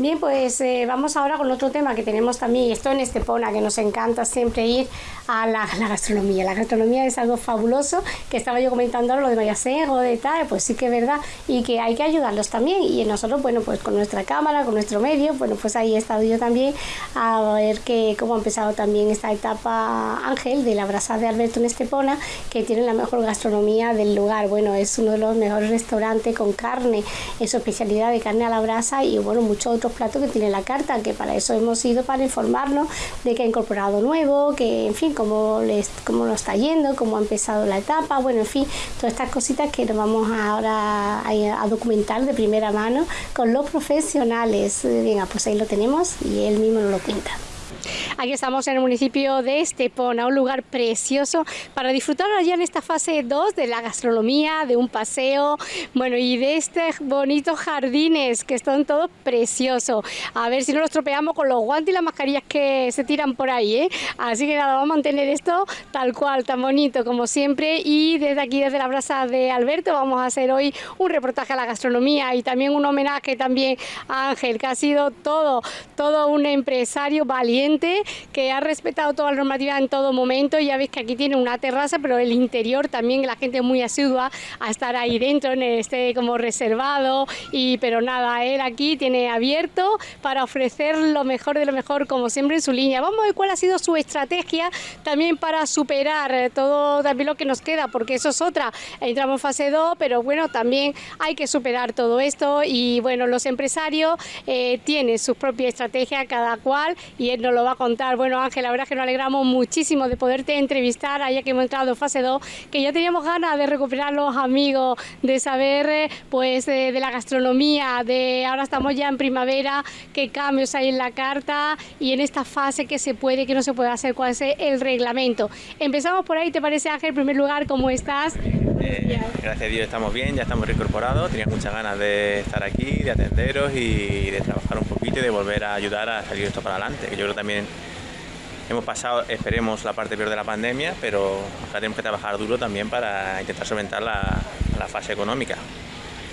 Bien, pues eh, vamos ahora con otro tema que tenemos también, esto en Estepona, que nos encanta siempre ir a la, gastronomía. La gastronomía es algo fabuloso, que estaba yo comentando lo de Mayasego, de tal, pues sí que es verdad, y que hay que ayudarlos también. Y nosotros, bueno, pues con nuestra cámara, con nuestro medio, bueno, pues ahí he estado yo también a ver que, cómo ha empezado también esta etapa Ángel de la brasa de Alberto en Estepona, que tiene la mejor gastronomía del lugar. Bueno, es uno de los mejores restaurantes con carne, es su especialidad de carne a la brasa y bueno, muchos otros platos que tiene la carta, que para eso hemos ido para informarnos de que ha incorporado nuevo, que en fin, cómo, les, cómo lo está yendo, cómo ha empezado la etapa, bueno, en fin, todas estas cositas que nos vamos ahora a, a documentar de primera mano con los profesionales. Venga, pues ahí lo tenemos y él mismo nos lo cuenta. Aquí estamos en el municipio de Estepona, un lugar precioso para disfrutar allá en esta fase 2 de la gastronomía, de un paseo, bueno, y de estos bonitos jardines que están todos preciosos. A ver si no los tropeamos con los guantes y las mascarillas que se tiran por ahí, ¿eh? Así que nada, vamos a mantener esto tal cual, tan bonito como siempre. Y desde aquí, desde la brasa de Alberto, vamos a hacer hoy un reportaje a la gastronomía y también un homenaje también a Ángel, que ha sido todo, todo un empresario valiente que ha respetado toda la normativa en todo momento. Ya veis que aquí tiene una terraza, pero el interior también la gente muy asidua a estar ahí dentro, en este como reservado. Y pero nada, él aquí tiene abierto para ofrecer lo mejor de lo mejor, como siempre en su línea. Vamos a ver cuál ha sido su estrategia también para superar eh, todo también lo que nos queda, porque eso es otra. Entramos en fase 2, pero bueno, también hay que superar todo esto. Y bueno, los empresarios eh, tienen sus propias estrategias, cada cual, y él nos lo va a contar. Bueno, Ángel, la verdad es que nos alegramos muchísimo de poderte entrevistar, allá que hemos entrado en fase 2, que ya teníamos ganas de recuperar los amigos, de saber eh, pues de, la gastronomía, de ahora estamos ya en primavera, qué cambios hay en la carta y en esta fase que se puede, que no se puede hacer, cuál es el reglamento. Empezamos por ahí, ¿te parece Ángel? En primer lugar, ¿cómo estás? Eh, gracias a Dios estamos bien, ya estamos reincorporados, tenía muchas ganas de estar aquí, de atenderos y de trabajar un poquito y de volver a ayudar a salir esto para adelante, que yo creo también Hemos pasado, esperemos, la parte peor de la pandemia, pero ahora tenemos que trabajar duro también para intentar solventar la, fase económica.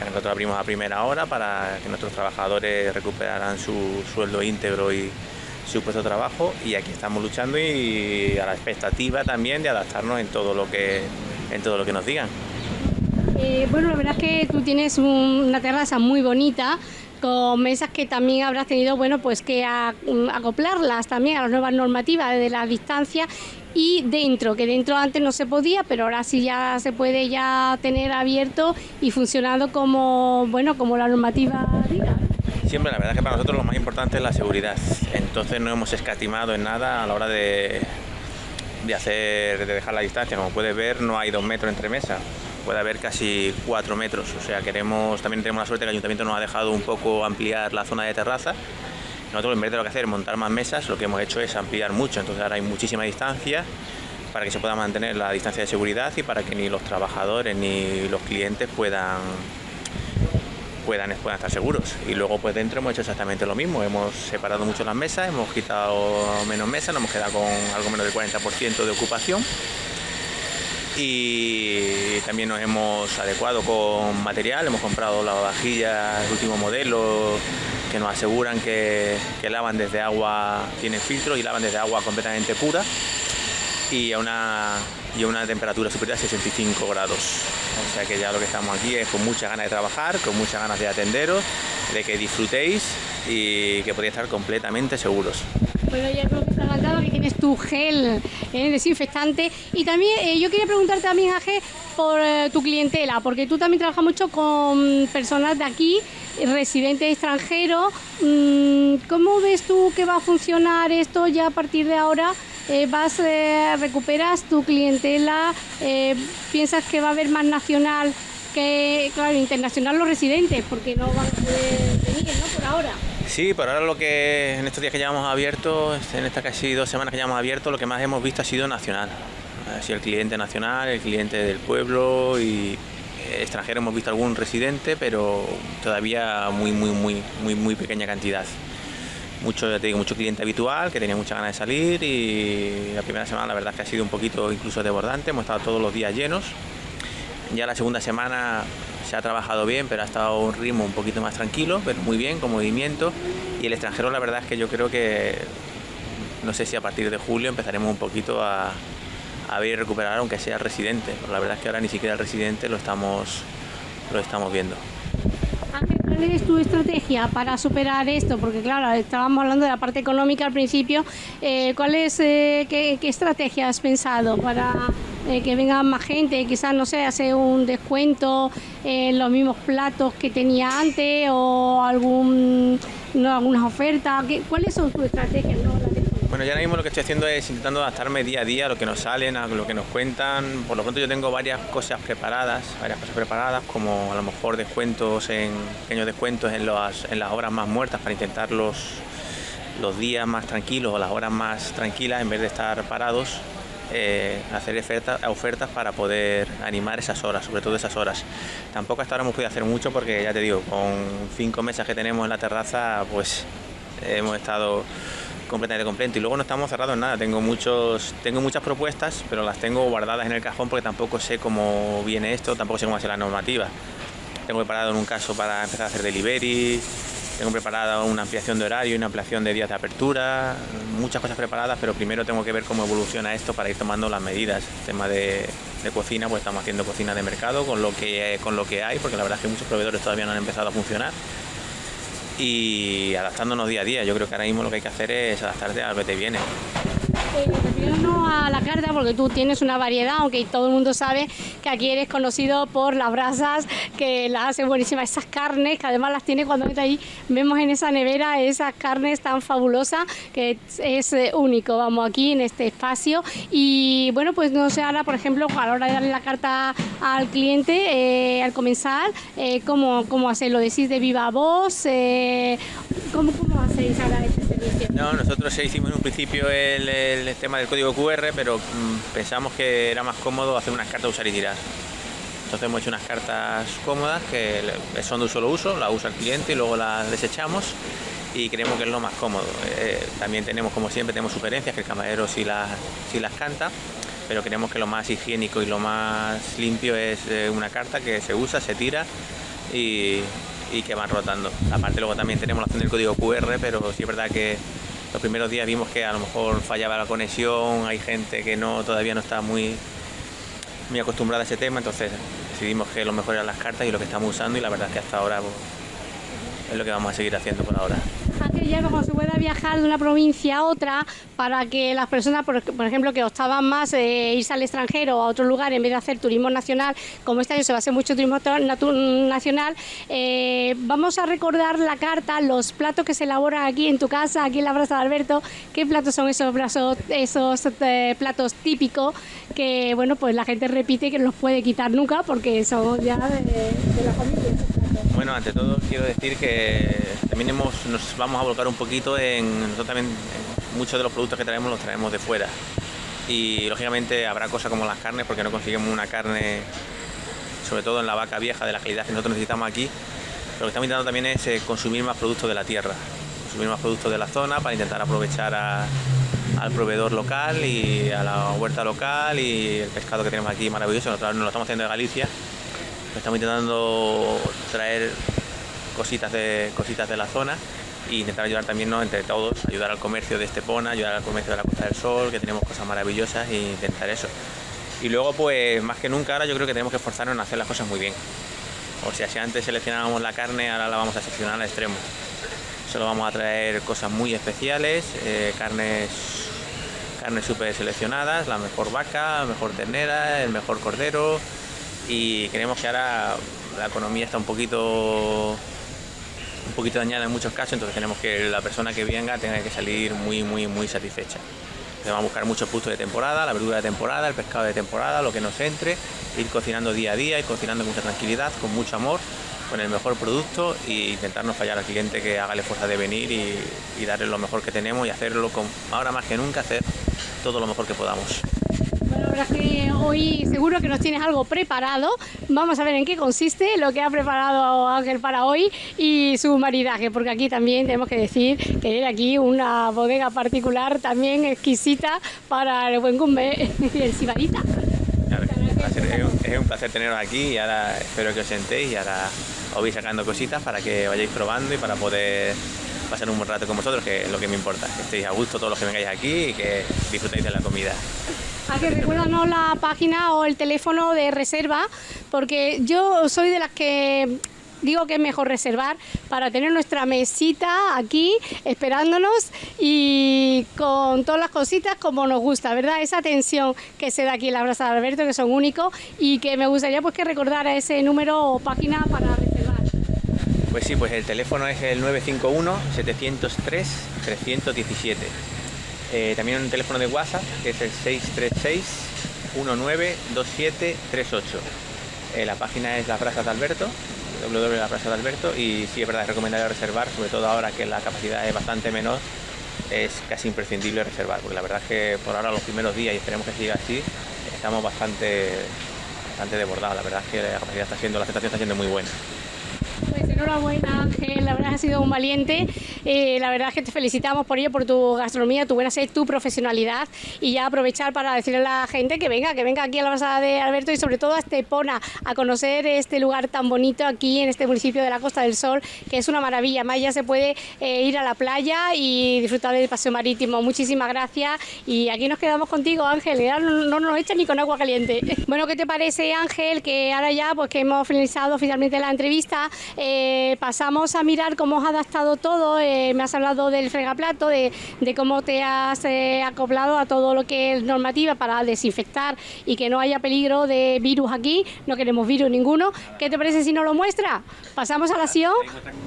Nosotros abrimos a primera hora para que nuestros trabajadores recuperaran su sueldo íntegro y su puesto de trabajo y aquí estamos luchando y a la expectativa también de adaptarnos en todo lo que, en todo lo que nos digan. Eh, bueno, la verdad es que tú tienes una terraza muy bonita, con mesas que también habrás tenido bueno pues que acoplarlas también a las nuevas normativas de la distancia y dentro, que dentro antes no se podía, pero ahora sí ya se puede ya tener abierto y funcionando como bueno como la normativa diga. Siempre la verdad es que para nosotros lo más importante es la seguridad, entonces no hemos escatimado en nada a la hora de, de hacer, de dejar la distancia, como puedes ver no hay dos metros entre mesas, puede haber casi 4 metros. O sea, queremos, también tenemos la suerte que el ayuntamiento nos ha dejado un poco ampliar la zona de terraza. Nosotros en vez de lo que hacer montar más mesas, lo que hemos hecho es ampliar mucho. Entonces ahora hay muchísima distancia para que se pueda mantener la distancia de seguridad y para que ni los trabajadores ni los clientes puedan puedan, estar seguros. Y luego pues dentro hemos hecho exactamente lo mismo, hemos separado mucho las mesas, hemos quitado menos mesas, nos hemos quedado con algo menos del 40% de ocupación. Y también nos hemos adecuado con material, hemos comprado las vajillas último modelo que nos aseguran que, lavan desde agua, tienen filtro y lavan desde agua completamente pura y a una, y a una temperatura superior a 65 grados. O sea que ya lo que estamos aquí es con muchas ganas de trabajar, con muchas ganas de atenderos, de que disfrutéis y que podéis estar completamente seguros. Bueno, ya hemos visto que tienes tu gel eh, desinfectante. Y también eh, yo quería preguntarte también, Aje, por eh, tu clientela, porque tú también trabajas mucho con personas de aquí, residentes extranjeros. Mm, ¿Cómo ves tú que va a funcionar esto ya a partir de ahora? Vas, recuperas tu clientela, piensas que va a haber más nacional que, internacional los residentes, porque no van a poder venir. Por ahora. Sí, por ahora lo que en estos días que llevamos abierto, en estas casi dos semanas que llevamos abierto, lo que más hemos visto ha sido nacional. Ha sido el cliente nacional, el cliente del pueblo y eh, extranjero hemos visto algún residente, pero todavía muy, muy, muy, muy, muy pequeña cantidad. Mucho, ya te mucho cliente habitual que tenía mucha ganas de salir y la primera semana la verdad que ha sido un poquito incluso desbordante, hemos estado todos los días llenos. Ya la segunda semana se ha trabajado bien, pero ha estado un ritmo un poquito más tranquilo, pero muy bien, con movimiento. Y el extranjero, la verdad es que yo creo que, no sé si a partir de julio empezaremos un poquito a, a ver y recuperar, aunque sea el residente. la verdad es que ahora ni siquiera el residente lo estamos, lo estamos viendo. ¿Cuál es tu estrategia para superar esto? Porque claro, estábamos hablando de la parte económica al principio. Eh, ¿Cuál es, eh, qué, estrategia has pensado para eh, que venga más gente? Quizás, no sé, hacer un descuento en los mismos platos que tenía antes o algún, algunas ofertas. ¿Cuáles son tus estrategias? Bueno, yo ahora mismo lo que estoy haciendo es intentando adaptarme día a día a lo que nos salen, a lo que nos cuentan. Por lo pronto yo tengo varias cosas preparadas, varias cosas preparadas, como a lo mejor descuentos en pequeños descuentos en las, en las horas más muertas para intentar los, los días más tranquilos o las horas más tranquilas en vez de estar parados. Eh, hacer ofertas, ofertas para poder animar esas horas, sobre todo esas horas. Tampoco hasta ahora hemos podido hacer mucho porque ya te digo, con cinco mesas que tenemos en la terraza, pues hemos estado completamente completo. Y luego no estamos cerrados en nada. Tengo, muchos, tengo muchas propuestas, pero las tengo guardadas en el cajón porque tampoco sé cómo viene esto, tampoco sé cómo va a ser la normativa. Tengo preparado en un caso para empezar a hacer delivery, tengo preparada una ampliación de horario y una ampliación de días de apertura, muchas cosas preparadas, pero primero tengo que ver cómo evoluciona esto para ir tomando las medidas. El tema de, de cocina, pues estamos haciendo cocina de mercado con lo, que, con lo que hay, porque la verdad es que muchos proveedores todavía no han empezado a funcionar y adaptándonos día a día. Yo creo que ahora mismo lo que hay que hacer es adaptarte a lo que te viene. Eh, a la carta porque tú tienes una variedad, aunque todo el mundo sabe que aquí eres conocido por las brasas, que las hace buenísimas, esas carnes, que además las tiene cuando está ahí, vemos en esa nevera esas carnes tan fabulosas, que es, eh, único, vamos, aquí en este espacio. Y bueno, pues no sé, ahora por ejemplo, a la hora de darle la carta al cliente, eh, al comenzar, eh, ¿cómo, ¿cómo hacerlo? ¿Decís de viva voz? Eh, ¿cómo, ¿Cómo hacéis ahora No, nosotros hicimos en un principio el, el tema del código QR, pero mm, pensamos que era más cómodo hacer unas cartas usar y tirar. Entonces hemos hecho unas cartas cómodas que son de un solo uso, las usa el cliente y luego las desechamos y creemos que es lo más cómodo. Eh, también tenemos, como siempre, tenemos sugerencias que el camarero sí las, sí las canta, pero creemos que lo más higiénico y lo más limpio es eh, una carta que se usa, se tira y, y que van rotando. Aparte luego también tenemos la opción del código QR, pero sí es verdad que los primeros días vimos que a lo mejor fallaba la conexión, hay gente que no todavía no está muy, muy acostumbrada a ese tema, entonces decidimos que lo mejor eran las cartas y lo que estamos usando y la verdad es que hasta ahora pues, es lo que vamos a seguir haciendo por ahora ya como se pueda viajar de una provincia a otra para que las personas, por, ejemplo, que optaban más eh, irse al extranjero o a otro lugar en vez de hacer turismo nacional, como este año se va a hacer mucho turismo nacional, eh, vamos a recordar la carta, los platos que se elaboran aquí en tu casa, aquí en la Brasa de Alberto, qué platos son esos, platos, esos eh, platos típicos que, bueno, pues la gente repite que no los puede quitar nunca porque son ya de, de la familia. Bueno, ante todo quiero decir que también nos vamos a volcar un poquito en, nosotros también muchos de los productos que traemos los traemos de fuera y lógicamente habrá cosas como las carnes porque no conseguimos una carne, sobre todo en la vaca vieja de la calidad que nosotros necesitamos aquí. Lo que estamos intentando también es eh, consumir más productos de la tierra, consumir más productos de la zona para intentar aprovechar al proveedor local y a la huerta local y el pescado que tenemos aquí maravilloso. Nosotros nos lo estamos haciendo de Galicia Estamos intentando traer cositas de, cositas de la zona e intentar ayudar también entre todos, ayudar al comercio de Estepona, ayudar al comercio de la Costa del Sol, que tenemos cosas maravillosas e intentar eso. Y luego, pues más que nunca, ahora yo creo que tenemos que esforzarnos en hacer las cosas muy bien. O sea, si antes seleccionábamos la carne, ahora la vamos a seleccionar al extremo. Solo vamos a traer cosas muy especiales, eh, carnes carnes súper seleccionadas, la mejor vaca, mejor ternera, el mejor cordero, y creemos que ahora la economía está un poquito un poquito dañada en muchos casos, entonces tenemos que la persona que venga tenga que salir muy muy muy satisfecha. Vamos a buscar muchos productos de temporada, la verdura de temporada, el pescado de temporada, lo que nos entre, ir cocinando día a día, ir cocinando con mucha tranquilidad, con mucho amor, con el mejor producto e intentar no fallar al cliente que haga la fuerza de venir y, y darle lo mejor que tenemos y hacerlo con, ahora más que nunca, hacer todo lo mejor que podamos. Es hoy seguro que nos tienes algo preparado. Vamos a ver en qué consiste lo que ha preparado Ángel para hoy y su maridaje, porque aquí también tenemos que decir que tiene aquí una bodega particular también exquisita para el buen cumbe y el sibarita. es un placer teneros aquí y ahora espero que os sentéis y ahora os vais sacando cositas para que vayáis probando y para poder pasar un buen rato con vosotros, que es lo que me importa, que estéis a gusto todos los que vengáis aquí y que disfrutéis de la comida. A que recuérdanos la página o el teléfono de reserva, porque yo soy de las que digo que es mejor reservar para tener nuestra mesita aquí esperándonos y con todas las cositas como nos gusta, ¿verdad? Esa atención que se da aquí en la Brasa de Alberto, que son únicos y que me gustaría pues que recordara ese número o página para reservar. Pues sí, pues el teléfono es el 951-703-317. Eh, también un teléfono de WhatsApp que es el 636-192738. Eh, la página es La Brasa de Alberto Plaza de Alberto y sí es verdad, es recomendable reservar, sobre todo ahora que la capacidad es bastante menor, es casi imprescindible reservar, porque la verdad es que por ahora los primeros días, y esperemos que siga así, estamos bastante, bastante desbordados, la verdad es que la capacidad está siendo, la aceptación está siendo muy buena. Enhorabuena Ángel, la verdad has sido un valiente, eh, la verdad es que te felicitamos por ello, por tu gastronomía, tu buena sed, tu profesionalidad y ya aprovechar para decirle a la gente que venga, que venga aquí a la Basada de Alberto y sobre todo a Estepona, a conocer este lugar tan bonito aquí en este municipio de la Costa del Sol, que es una maravilla, más ya se puede eh, ir a la playa y disfrutar del paseo marítimo. Muchísimas gracias y aquí nos quedamos contigo Ángel, ya no, nos echan ni con agua caliente. Bueno, ¿qué te parece Ángel? Que ahora ya pues que hemos finalizado oficialmente la entrevista, eh, pasamos a mirar cómo has adaptado todo, eh, me has hablado del fregaplato, de, cómo te has eh, acoplado a todo lo que es normativa para desinfectar y que no haya peligro de virus aquí, no queremos virus ninguno. ¿Qué te parece si nos lo muestra? ¿Pasamos a la acción?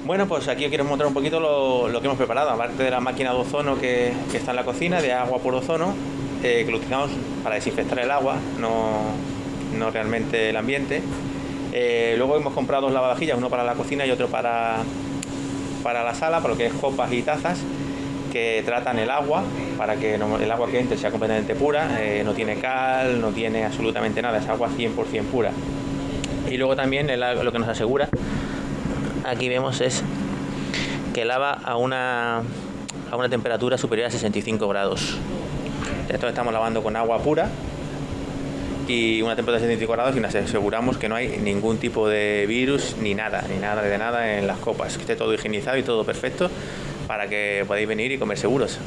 Bueno, pues aquí os quiero mostrar un poquito lo, que hemos preparado, aparte de la máquina de ozono que, está en la cocina, de agua por ozono, que lo utilizamos para desinfectar el agua, no, no realmente el ambiente. Eh, luego hemos comprado dos lavavajillas, uno para la cocina y otro para, para la sala, para lo que es copas y tazas, que tratan el agua para que el agua que entre sea completamente pura, eh, no tiene cal, no tiene absolutamente nada, es agua 100% pura. Y luego también lo que nos asegura, aquí vemos es que lava a una, a una temperatura superior a 65 grados. Esto estamos lavando con agua pura y una temperatura de 75 grados y nos aseguramos que no hay ningún tipo de virus ni nada, ni nada de nada en las copas, que esté todo higienizado y todo perfecto para que podáis venir y comer seguros.